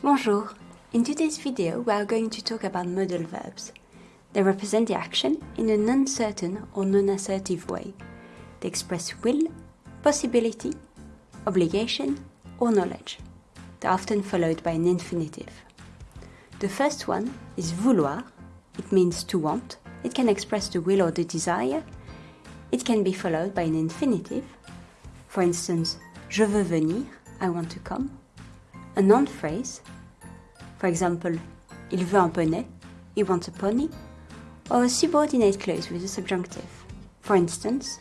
Bonjour! In today's video we are going to talk about modal verbs. They represent the action in an uncertain or non-assertive way. They express will, possibility, obligation or knowledge. They're often followed by an infinitive. The first one is vouloir. It means to want. It can express the will or the desire. It can be followed by an infinitive. For instance, je veux venir, I want to come a noun phrase, for example, il veut un poney, he wants a pony, or a subordinate clause with a subjunctive. For instance,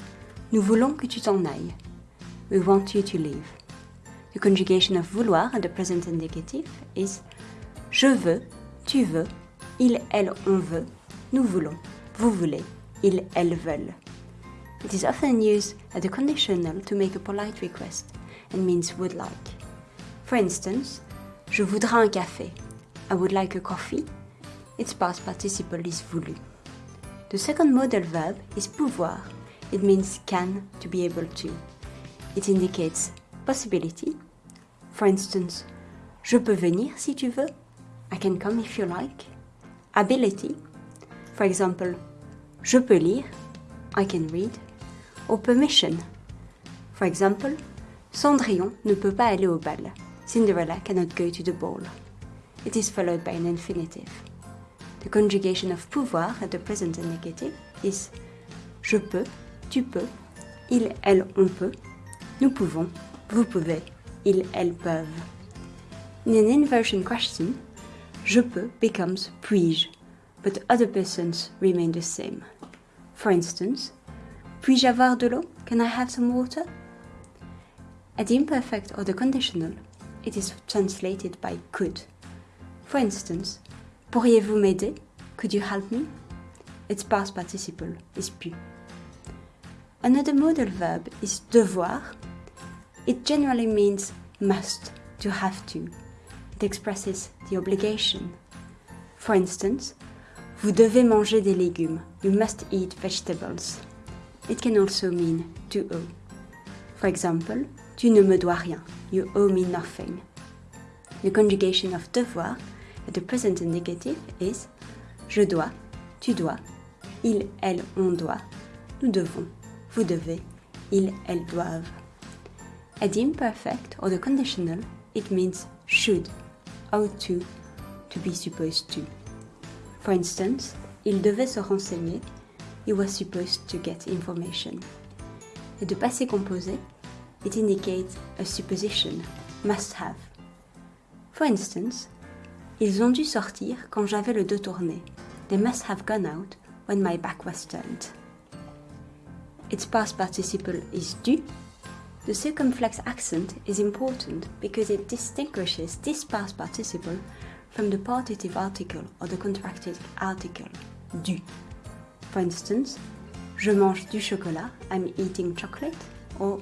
nous voulons que tu t'en ailles. We want you to leave. The conjugation of vouloir at the present indicative is je veux, tu veux, il, elle, on veut, nous voulons, vous voulez, ils, elles veulent. It is often used as a conditional to make a polite request and means would like. For instance, je voudrais un café. I would like a coffee. Its past participle is voulu. The second modal verb is pouvoir. It means can, to be able to. It indicates possibility. For instance, je peux venir si tu veux. I can come if you like. Ability. For example, je peux lire. I can read. Or permission. For example, Cendrillon ne peut pas aller au bal. Cinderella cannot go to the ball. It is followed by an infinitive. The conjugation of pouvoir at the present indicative is je peux, tu peux, il, elle, on peut, nous pouvons, vous pouvez, ils, elles peuvent. In an inversion question, je peux becomes puis-je, but other persons remain the same. For instance, puis-je avoir de l'eau? Can I have some water? At the imperfect or the conditional, it is translated by could. For instance, pourriez-vous m'aider? Could you help me? Its past participle is pu. Another modal verb is devoir. It generally means must, to have to. It expresses the obligation. For instance, vous devez manger des légumes. You must eat vegetables. It can also mean to owe. For example, tu ne me dois rien. You owe me nothing. The conjugation of devoir at the present indicative is je dois, tu dois, il, elle, on doit, nous devons, vous devez, ils, elles doivent. At the imperfect or the conditional, it means should, ought to, to be supposed to. For instance, il devait se renseigner, he was supposed to get information. Et de passé composé, it indicates a supposition, must have. For instance, ils ont dû sortir quand j'avais le dos tourné. They must have gone out when my back was turned. Its past participle is dû. The circumflex accent is important because it distinguishes this past participle from the partitive article or the contracted article, du. For instance, je mange du chocolat, I'm eating chocolate, or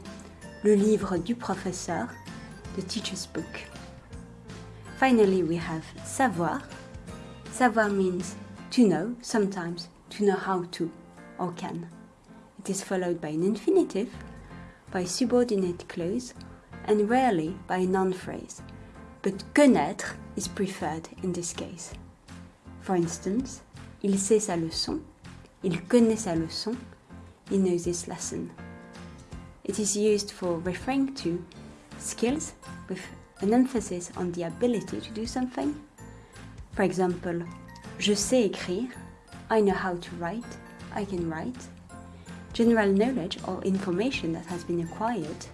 le livre du professeur, the teacher's book. Finally, we have savoir. Savoir means to know, sometimes to know how to or can. It is followed by an infinitive, by subordinate clause, and rarely by a noun phrase. But connaître is preferred in this case. For instance, il sait sa leçon, il connaît sa leçon, he knows his lesson. It is used for referring to skills with an emphasis on the ability to do something. For example, je sais écrire, I know how to write, I can write. General knowledge or information that has been acquired.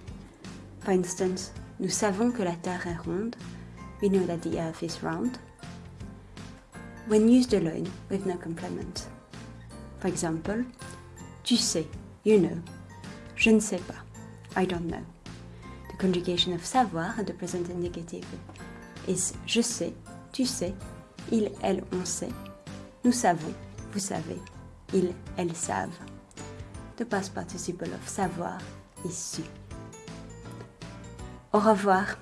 For instance, nous savons que la Terre est ronde, we know that the Earth is round. When used alone with no complement. For example, tu sais, you know. Je ne sais pas. I don't know. The conjugation of savoir at the present indicative is je sais, tu sais, il, elle, on sait, nous savons, vous savez, ils, elles savent. The past participle of savoir is su. Au revoir.